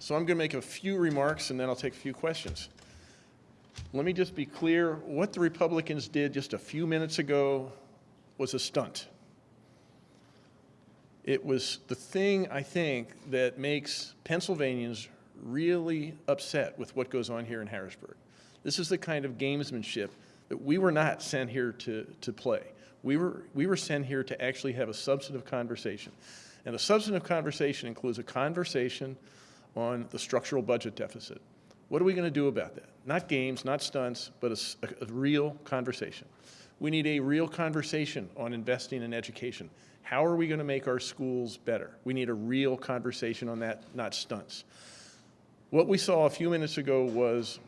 So I'm going to make a few remarks and then I'll take a few questions. Let me just be clear, what the Republicans did just a few minutes ago was a stunt. It was the thing, I think, that makes Pennsylvanians really upset with what goes on here in Harrisburg. This is the kind of gamesmanship that we were not sent here to, to play. We were, we were sent here to actually have a substantive conversation. And a substantive conversation includes a conversation on the structural budget deficit. What are we going to do about that? Not games, not stunts, but a real conversation. We need a real conversation on investing in education. How are we going to make our schools better? We need a real conversation on that, not stunts. What we saw a few minutes ago was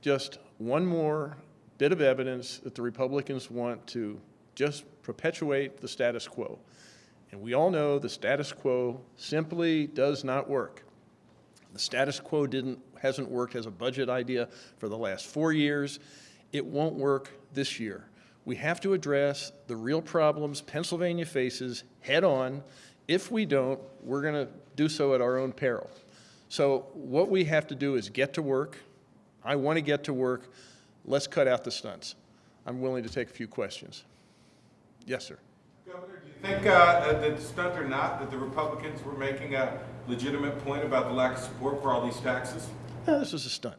just one more bit of evidence that the Republicans want to just perpetuate the status quo. And we all know the status quo simply does not work. The status quo didn't, hasn't worked as a budget idea for the last four years. It won't work this year. We have to address the real problems Pennsylvania faces head-on. If we don't, we're going to do so at our own peril. So what we have to do is get to work. I want to get to work. Let's cut out the stunts. I'm willing to take a few questions. Yes, sir. Governor, think uh, that the stunt or not, that the Republicans were making a legitimate point about the lack of support for all these taxes? No, this was a stunt.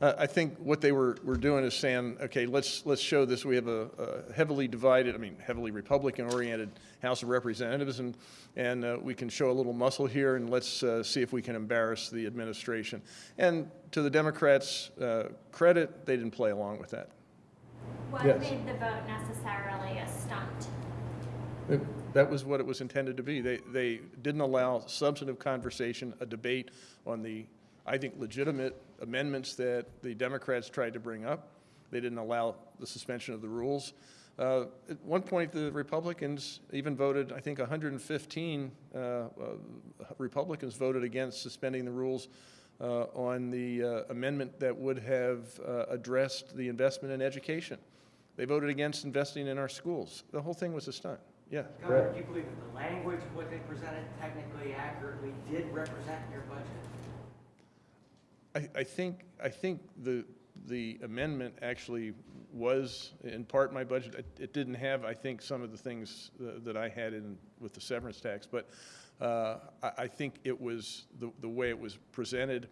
Uh, I think what they were, were doing is saying, okay, let's, let's show this. We have a, a heavily divided, I mean, heavily Republican-oriented House of Representatives, and, and uh, we can show a little muscle here, and let's uh, see if we can embarrass the administration. And to the Democrats' uh, credit, they didn't play along with that. What Yes. made the vote necessarily a stunt? It- That was what it was intended to be. They, they didn't allow substantive conversation, a debate on the, I think, legitimate amendments that the Democrats tried to bring up. They didn't allow the suspension of the rules. Uh, At one point, the Republicans even voted, I think 115 uh, uh, Republicans voted against suspending the rules uh, on the uh, amendment that would have uh, addressed the investment in education. They voted against investing in our schools. The whole thing was a stunt. Yeah. Governor, do you believe that the language of what they presented technically accurately did represent your budget? I, I think, I think the, the amendment actually was in part my budget. It, it didn't have, I think, some of the things uh, that I had in with the severance tax, but uh, I, I think it was, the, the way it was presented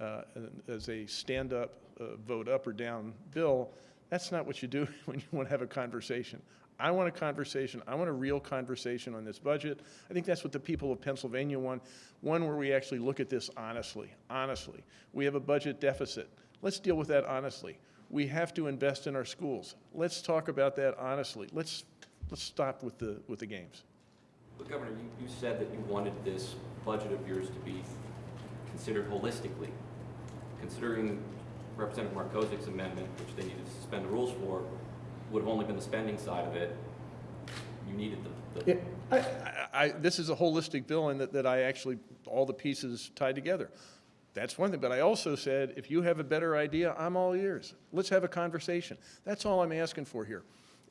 uh, as a stand-up, uh, vote up or down bill, that's not what you do when you want to have a conversation. I want a conversation, I want a real conversation on this budget. I think that's what the people of Pennsylvania want, one where we actually look at this honestly, honestly. We have a budget deficit. Let's deal with that honestly. We have to invest in our schools. Let's talk about that honestly. Let's, let's stop with the, with the games. But Governor, you, you said that you wanted this budget of yours to be considered holistically. Considering Representative Markosek's amendment, which they needed to suspend the rules for, would have only been the spending side of it. You needed the, the Yeah, I, I, I, this is a holistic bill in that, that I actually, all the pieces tied together. That's one thing, but I also said, if you have a better idea, I'm all ears. Let's have a conversation. That's all I'm asking for here.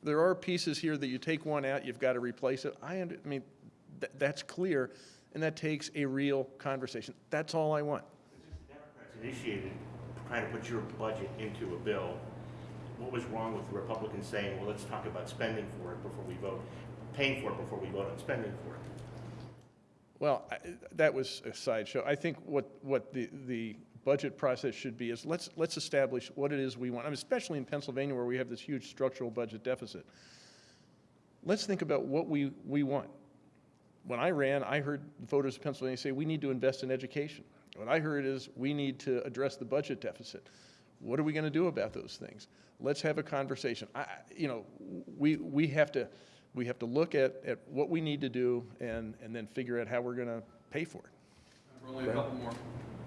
There are pieces here that you take one out, you've got to replace it. I, under- I mean, th- that's clear, and that takes a real conversation. That's all I want. The Democrats initiated trying to put your budget into a bill. What was wrong with the Republicans saying, well, let's talk about spending for it before we vote, paying for it before we vote on spending for it? Well, I- that was a sideshow. I think what, what the, the budget process should be is let's, let's establish what it is we want, I mean, especially in Pennsylvania where we have this huge structural budget deficit. Let's think about what we, we want. When I ran, I heard voters of Pennsylvania say, we need to invest in education. What I heard is, we need to address the budget deficit. What are we going to do about those things? Let's have a conversation. I, I- you know, we, we have to, we have to look at, at what we need to do and, and then figure out how we're going to pay for it. Only a couple more.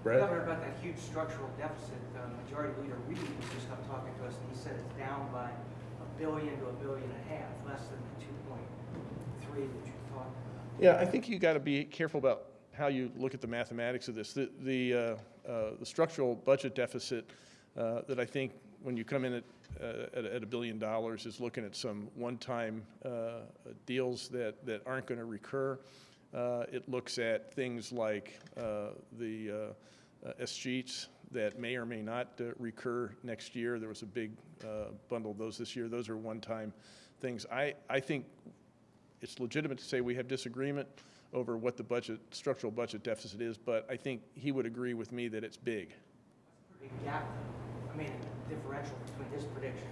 Governor, about that huge structural deficit, uh, Majority Leader Reed was just up talking to us, and he said it's down by a billion to a billion and a half, less than the two point three that you talked about. Yeah, I think you got to be careful about how you look at the mathematics of this. The, the, uh, uh, the structural budget deficit uh, that I think when you come in at, uh, at, at a billion dollars is looking at some one-time uh, deals that, that aren't going to recur. Uh, It looks at things like uh, the, uh, escheats that may or may not uh, recur next year. There was a big uh, bundle of those this year. Those are one-time things. I, I think it's legitimate to say we have disagreement over what the budget, structural budget deficit is, but I think he would agree with me that it's big. Big gap. I mean, differential between his prediction.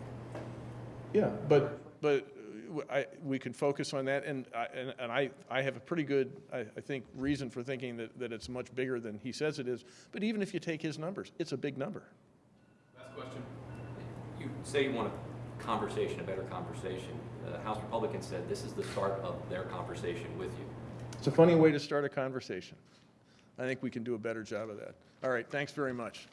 Yeah. But, but uh, I, we can focus on that, and I, and and I, I have a pretty good, I, I think, reason for thinking that, that it's much bigger than he says it is. But even if you take his numbers, it's a big number. Last question. You say you want a conversation, a better conversation. The House Republicans said this is the start of their conversation with you. It's a funny way to start a conversation. I think we can do a better job of that. All right, thanks very much.